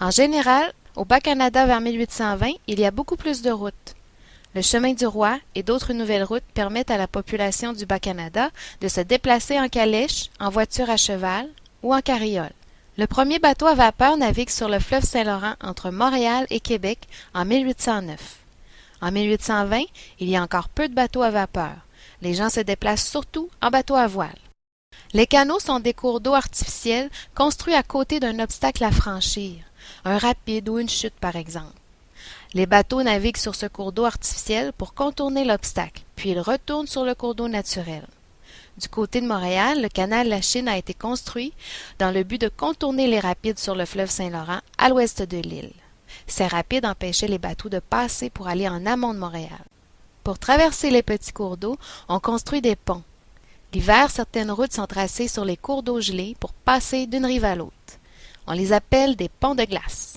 En général, au Bas-Canada vers 1820, il y a beaucoup plus de routes. Le chemin du roi et d'autres nouvelles routes permettent à la population du Bas-Canada de se déplacer en calèche, en voiture à cheval ou en carriole. Le premier bateau à vapeur navigue sur le fleuve Saint-Laurent entre Montréal et Québec en 1809. En 1820, il y a encore peu de bateaux à vapeur. Les gens se déplacent surtout en bateau à voile. Les canaux sont des cours d'eau artificiels construits à côté d'un obstacle à franchir, un rapide ou une chute par exemple. Les bateaux naviguent sur ce cours d'eau artificiel pour contourner l'obstacle, puis ils retournent sur le cours d'eau naturel. Du côté de Montréal, le canal La Chine a été construit dans le but de contourner les rapides sur le fleuve Saint-Laurent à l'ouest de l'île. Ces rapides empêchaient les bateaux de passer pour aller en amont de Montréal. Pour traverser les petits cours d'eau, on construit des ponts. L'hiver, certaines routes sont tracées sur les cours d'eau gelés pour passer d'une rive à l'autre. On les appelle des ponts de glace.